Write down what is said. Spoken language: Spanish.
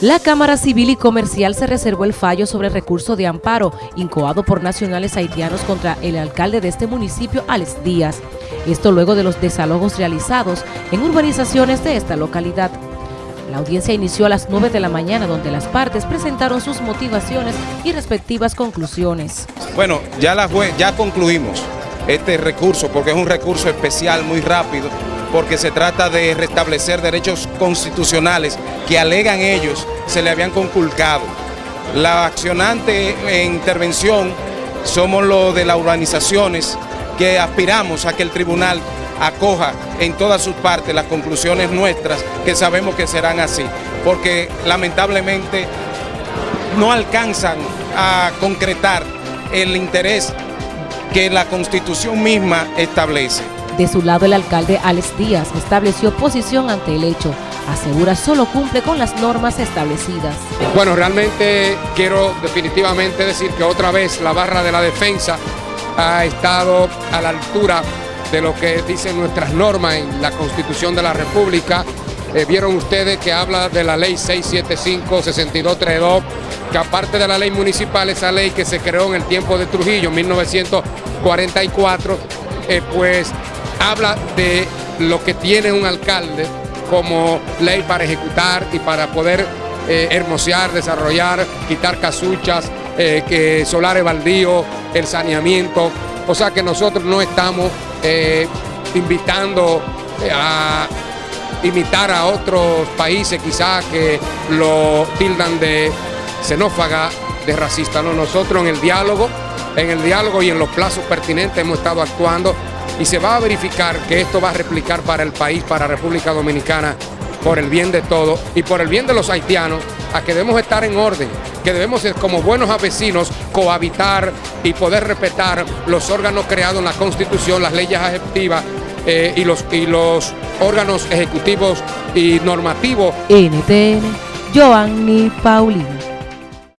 La Cámara Civil y Comercial se reservó el fallo sobre el recurso de amparo incoado por nacionales haitianos contra el alcalde de este municipio, Alex Díaz. Esto luego de los desalojos realizados en urbanizaciones de esta localidad. La audiencia inició a las 9 de la mañana donde las partes presentaron sus motivaciones y respectivas conclusiones. Bueno, ya, la ya concluimos este recurso porque es un recurso especial muy rápido porque se trata de restablecer derechos constitucionales que alegan ellos se le habían conculcado. La accionante en intervención somos los de las urbanizaciones que aspiramos a que el tribunal acoja en todas sus partes las conclusiones nuestras que sabemos que serán así, porque lamentablemente no alcanzan a concretar el interés que la Constitución misma establece. De su lado, el alcalde Alex Díaz estableció posición ante el hecho. Asegura solo cumple con las normas establecidas. Bueno, realmente quiero definitivamente decir que otra vez la barra de la defensa ha estado a la altura de lo que dicen nuestras normas en la Constitución de la República. Eh, vieron ustedes que habla de la ley 675-6232, que aparte de la ley municipal, esa ley que se creó en el tiempo de Trujillo, 1944, eh, pues habla de lo que tiene un alcalde como ley para ejecutar y para poder eh, hermosear, desarrollar, quitar casuchas, que solares baldíos, el saneamiento. O sea que nosotros no estamos invitando a imitar a otros países quizás que lo tildan de xenófaga, de racista. No, nosotros en el diálogo, en el diálogo y en los plazos pertinentes hemos estado actuando y se va a verificar que esto va a replicar para el país, para República Dominicana, por el bien de todos y por el bien de los haitianos, a que debemos estar en orden, que debemos como buenos vecinos cohabitar y poder respetar los órganos creados en la Constitución, las leyes ejecutivas eh, y, los, y los órganos ejecutivos y normativos. NTN, Joanny Paulino.